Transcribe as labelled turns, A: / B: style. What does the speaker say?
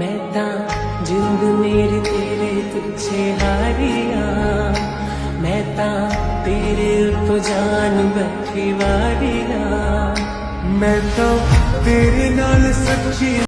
A: मैं तां जिंद मेरी तेरे तुझे हारिया। मैं तां तेरे उप जान बैठी वारिया
B: मैं तो तेरे नाल सच्ची